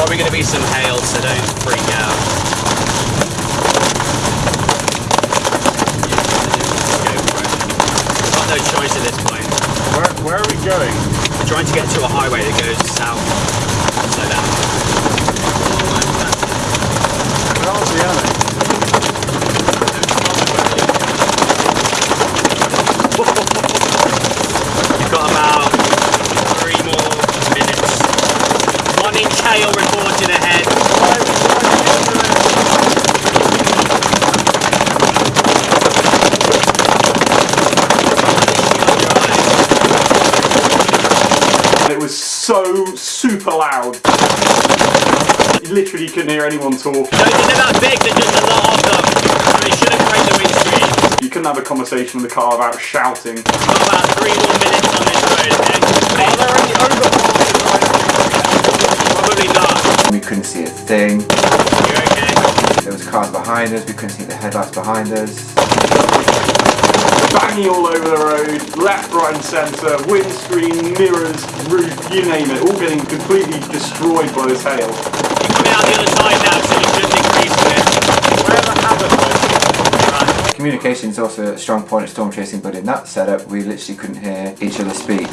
probably going to be some hail, so don't freak out. Got no choice at this point. Where, where are we going? We're trying to get to a highway that goes south. So down. One inch hail reported ahead. It was so super loud. You literally couldn't hear anyone talk. No, they're that big, there's just a lot of them. So they shouldn't break the windscreen. You couldn't have a conversation in the car without shouting. About three more minutes on this road. Okay? Probably not. We couldn't see a thing. Okay. There was cars behind us. We couldn't see the headlights behind us. Banging all over the road, left, right and centre, windscreen, mirrors, roof, you name it, all getting completely destroyed by this hail. You're coming out the other side now, so you shouldn't increase it. Wherever happened. Communication is also a strong point of storm chasing, but in that setup, we literally couldn't hear each other speak.